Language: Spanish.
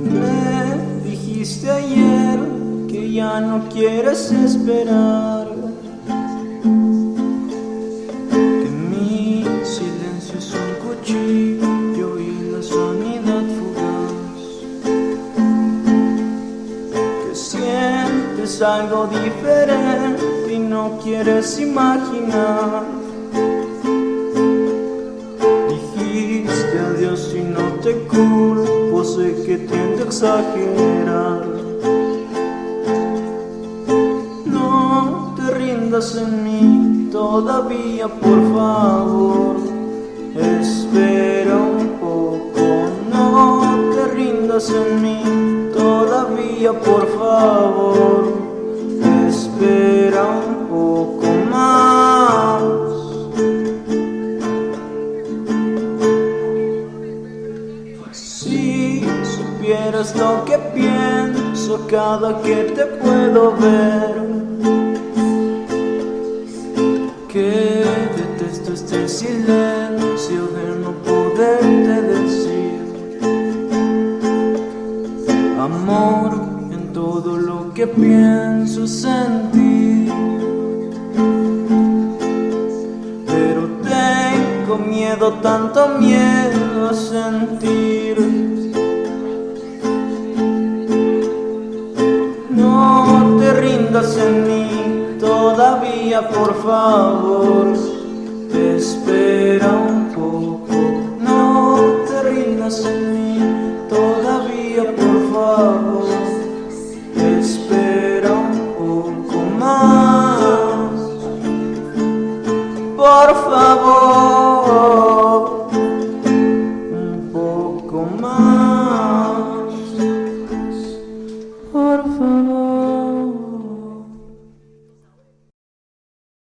Me dijiste ayer que ya no quieres esperar. Que mi silencio es un cuchillo y la sanidad fugaz. Que sientes algo diferente y no quieres imaginar. Dijiste adiós y no te culpo, sé que tiendo a No te rindas en mí todavía, por favor. Espera un poco, no te rindas en mí todavía, por favor. Supieras lo que pienso cada que te puedo ver, que detesto este silencio de no poderte decir, amor en todo lo que pienso sentir. Pero tengo miedo, tanto miedo a sentir en mí todavía, por favor. Te espera un poco, no te rindas en mí todavía, por favor.